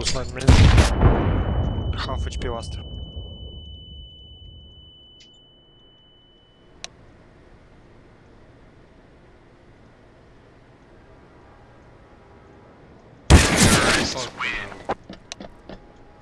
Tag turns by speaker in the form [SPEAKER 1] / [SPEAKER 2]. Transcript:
[SPEAKER 1] was 9 minutes. Half HP last.
[SPEAKER 2] Nice win.